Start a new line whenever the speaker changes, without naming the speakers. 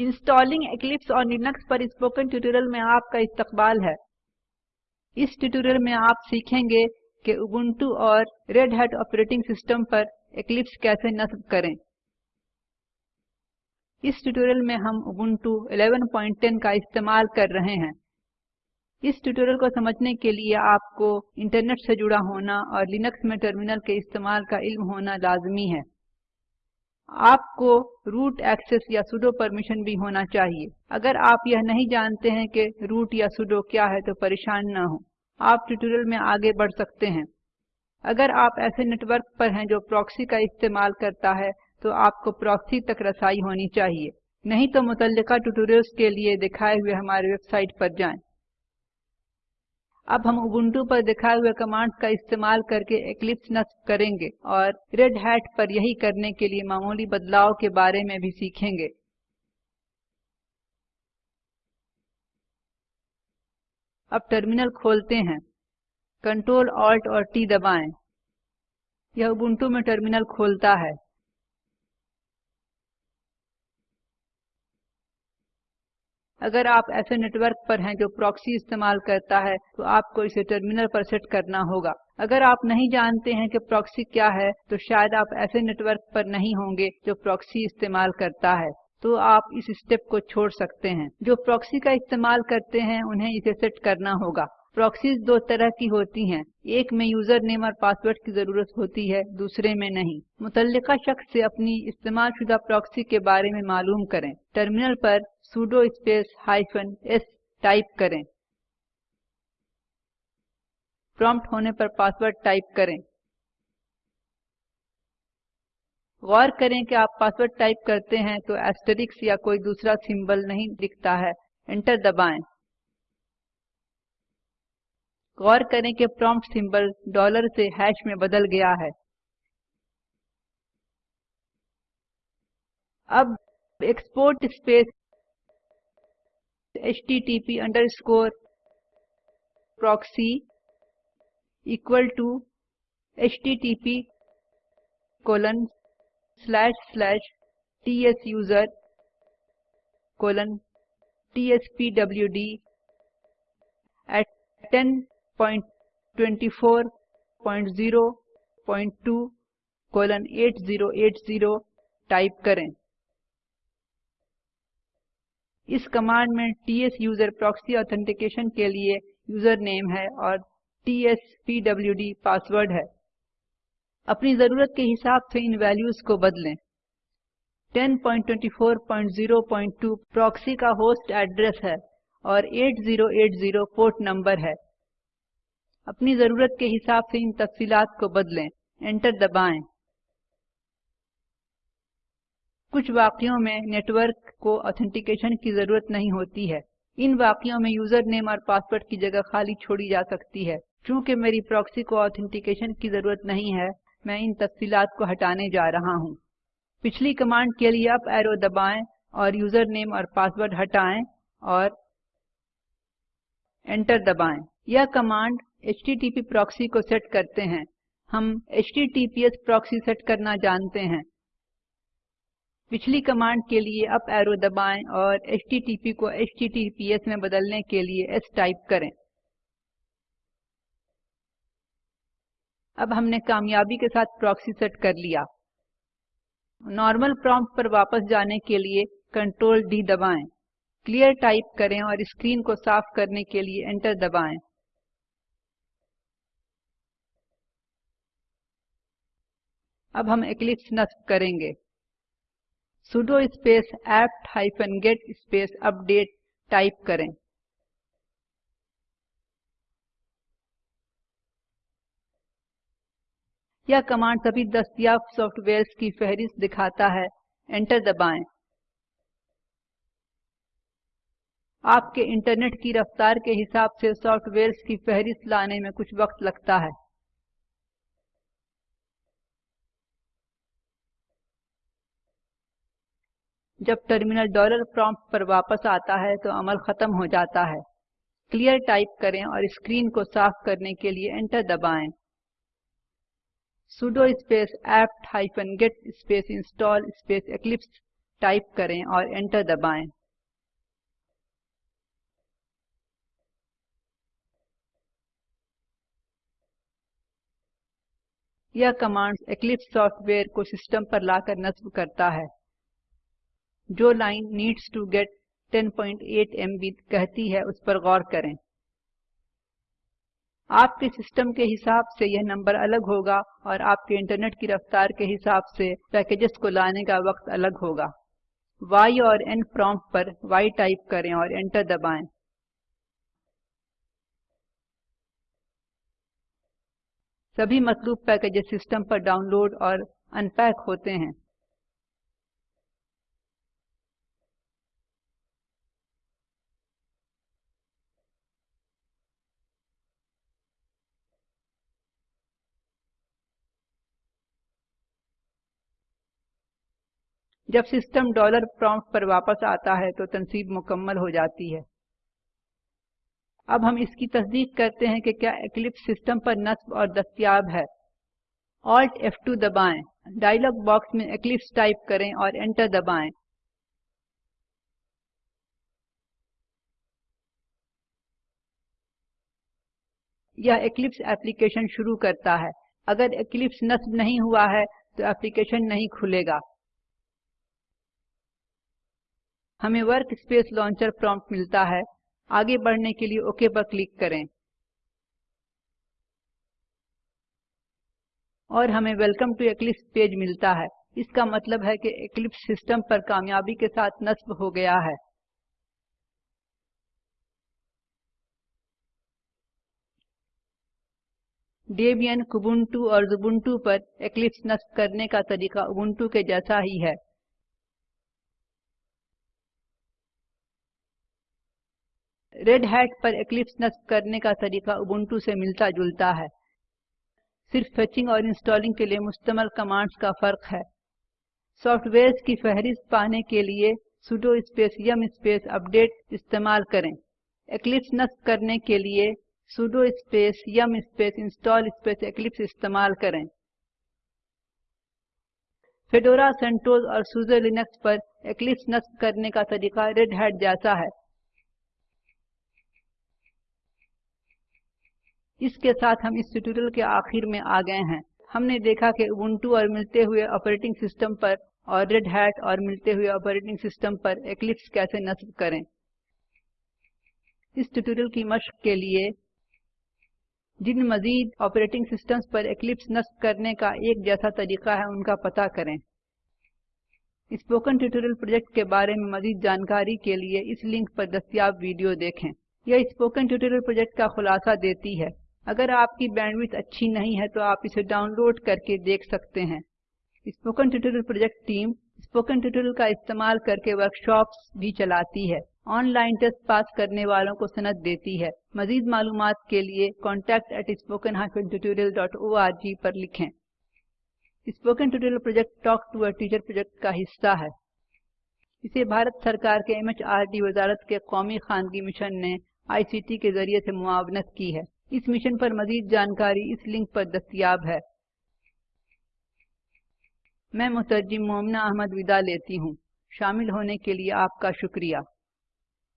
Installing Eclipse और Linux पर spoken tutorial में आपका इस्तकबाल है इस ट्यूटोरियल में आप सीखेंगे कि उबुंटू और रेड हैट ऑपरेटिंग सिस्टम पर एक्लिप्स कैसे नस्ब करें इस ट्यूटोरियल में हम उबुंटू 11.10 का इस्तेमाल कर रहे हैं इस ट्यूटोरियल को समझने के लिए आपको इंटरनेट से जुड़ा होना और लिनक्स में टर्मिनल के इस्तेमाल का इल्म होना लाजमी है आपको रूट एक्सेस या सुडो परमिशन भी होना चाहिए अगर आप यह नहीं जानते हैं कि रूट या सुडो क्या है तो परेशान ना हो आप ट्यूटोरियल में आगे बढ़ सकते हैं अगर आप ऐसे नेटवर्क पर हैं जो प्रॉक्सी का इस्तेमाल करता है तो आपको प्रॉक्सी तक रसाई होनी चाहिए नहीं तो मुतल ट्यूटोरियल्स के लिए दिखाए हुए हमारे वेबसाइट पर जाएं। अब हम Ubuntu पर दिखाए हुए कमांड का इस्तेमाल करके Eclipse नस्ब करेंगे और रेड हैट पर यही करने के लिए मामूली बदलाव के बारे में भी सीखेंगे अब टर्मिनल खोलते हैं कंट्रोल ऑल्ट और टी दबाएं। यह Ubuntu में टर्मिनल खोलता है अगर आप ऐसे नेटवर्क पर हैं जो प्रॉक्सी इस्तेमाल करता है तो आपको इसे टर्मिनल पर सेट करना होगा अगर आप नहीं जानते हैं कि प्रॉक्सी क्या है तो शायद आप ऐसे नेटवर्क पर नहीं होंगे जो प्रॉक्सी इस्तेमाल करता है तो आप इस स्टेप को छोड़ सकते हैं जो प्रॉक्सी का इस्तेमाल करते हैं उन्हें इसे सेट करना होगा प्रॉक्सीज दो तरह की होती हैं एक में यूजर नेम और पासवर्ड की जरूरत होती है दूसरे में नहीं मुतलका शख्स से अपनी इस्तेमाल शुदा प्रॉक्सी के बारे में मालूम करें टर्मिनल पर sudo space hyphen S type करें प्रॉम्प्ट होने पर पासवर्ड टाइप करें गौर करें कि आप पासवर्ड टाइप करते हैं तो एस्टेरिक्स या कोई दूसरा सिंबल नहीं दिखता है एंटर दबाएं गौर करें कि प्रॉम्प्ट सिंबल डॉलर से हैश में बदल गया है अब export space H T T P underscore proxy equal to H T T P colon slash slash T S user colon T S P W D at 10 8080 type करें इस command में ts user proxy authentication के लिए user name है और tspwd password है अपनी जरूरत के हिसाब से इन वैल्यूज को बदलें 10.24.0.2 प्रॉक्सी का होस्ट एड्रेस है और 8080 पोर्ट नंबर है अपनी ज़रूरत के हिसाब से इन तफसीलात को बदलें एंटर दबाएं कुछ वाक्यों में नेटवर्क को ऑथेंटिकेशन की ज़रूरत नहीं होती है इन वाक्यों में यूज़र नेम और पासवर्ड की जगह खाली छोड़ी जा सकती है क्योंकि मेरी प्रॉक्सी को ऑथेंटिकेशन की ज़रूरत नहीं है मैं इन तफसीलात को हटाने जा रहा हूँ पिछली कमांड के लिए अप एरो दबाएं और यूज़र नेम और पासवर्ड हटाएं और एंटर दबाएं यह कमांड HTTP प्रॉक्सी को सेट करते हैं हम HTTPS प्रॉक्सी सेट करना जानते हैं पिछली कमांड के लिए अप एरो दबाएं और HTTP को HTTPS में बदलने के लिए S टाइप करें अब हमने कामयाबी के साथ प्रॉक्सी सेट कर लिया नॉर्मल प्रॉम्प्ट पर वापस जाने के लिए कंट्रोल डी दबाएं क्लियर टाइप करें और स्क्रीन को साफ करने के लिए एंटर दबाएं अब हम एक्लिप्स नस्ब करेंगे sudo space apt-get space update type करें यह कमांड सभी दस्तियाब सॉफ्टवेयर की फहरिस्त दिखाता है एंटर दबाएं आपके इंटरनेट की रफ्तार के हिसाब से सॉफ्टवेयर की फहरिस्त लाने में कुछ वक्त लगता है जब टर्मिनल डॉलर प्रॉम्प्ट पर वापस आता है तो अमल खत्म हो जाता है क्लियर टाइप करें और स्क्रीन को साफ करने के लिए एंटर दबाएं sudo space apt hyphen get space install space eclipse टाइप करें और एंटर दबाएं यह कमांड्स एक्लिप्स सॉफ्टवेयर को सिस्टम पर लाकर नस्ब करता है जो line needs to get 10.8 MB कहती है उस पर गौर करें आपके सिस्टम के हिसाब से यह नंबर अलग होगा और आपके इंटरनेट की रफ्तार के हिसाब से पैकेजेस को लाने का वक्त अलग होगा y और n प्रॉम्प्ट पर y टाइप करें और एंटर दबाएं सभी मतलूब पैकेजेस सिस्टम पर डाउनलोड और अनपैक होते हैं जब सिस्टम डॉलर प्रॉम्प्ट पर वापस आता है तो तनसीब मुकम्मल हो जाती है अब हम इसकी तस्दीक करते हैं कि क्या एक्लिप्स सिस्टम पर नस्ब और दस्तियाब है ऑल्ट F2 दबाएं डायलॉग बॉक्स में एक्लिप्स टाइप करें और एंटर दबाएं यह एक्लिप्स एप्लीकेशन शुरू करता है अगर एक्लिप्स नस्ब नहीं हुआ है तो एप्लीकेशन नहीं खुलेगा हमें वर्क स्पेस लॉन्चर प्रॉम्प्ट मिलता है आगे बढ़ने के लिए ओके पर क्लिक करें और हमें वेलकम टू एक्लिप्स पेज मिलता है इसका मतलब है कि एक्लिप्स सिस्टम पर कामयाबी के साथ नस्ब हो गया है डेबियन कुबुंटू और जुबुंटू पर एक्लिप्स नस्ब करने का तरीका उबुंटू के जैसा ही है रेड हैट पर एक्लिप्स नस्ब करने का तरीका उबंटू से मिलता जुलता है सिर्फ फेचिंग और इंस्टॉलिंग के लिए मुश्तमल कमांड्स का फ़र्क है सॉफ्टवेयर की फहरिस्त पाने के लिए sudo space yum space update इस्तेमाल करें एक्लिप्स नस्ब करने के लिए sudo space yum space install space Eclipse इस्तेमाल करें फेडोरा सेंटोज और सुजर लिनक्स पर एक्लिप्स नस्ब करने का तरीका रेड हैट जैसा है इसके साथ हम इस ट्यूटोरियल के आखिर में आ गए हैं हमने देखा कि Ubuntu और मिलते हुए ऑपरेटिंग सिस्टम पर और रेड हैट और मिलते हुए ऑपरेटिंग सिस्टम पर Eclipse कैसे नस्ब करें इस ट्यूटोरियल की मशक के लिए जिन मजीद ऑपरेटिंग सिस्टम्स पर Eclipse नस्ब करने का एक जैसा तरीका है उनका पता करें स्पोकन ट्यूटोरियल प्रोजेक्ट के बारे में मजीद जानकारी के लिए इस लिंक पर दस्तियाब वीडियो देखें यह स्पोकन ट्यूटोरियल प्रोजेक्ट का खुलासा देती है अगर आपकी बैंडविड्थ अच्छी नहीं है तो आप इसे डाउनलोड करके देख सकते हैं spoken tutorial project team spoken tutorial का इस्तेमाल करके वर्कशॉप्स भी चलाती है ऑनलाइन टेस्ट पास करने वालों को सनद देती है मजीद मालूम के लिए कॉन्टेक्ट एट स्पोकन जी पर लिखें spoken tutorial project talk to a teacher project का हिस्सा है इसे भारत सरकार के एम एच आर डी वजारत के कौमी खानगी मिशन ने आई सी टी के जरिए से मुआवनत की है इस मिशन पर मजीद जानकारी इस लिंक पर दस्तियाब है मैं मुतरजिम मोमना अहमद विदा लेती हूँ शामिल होने के लिए आपका शुक्रिया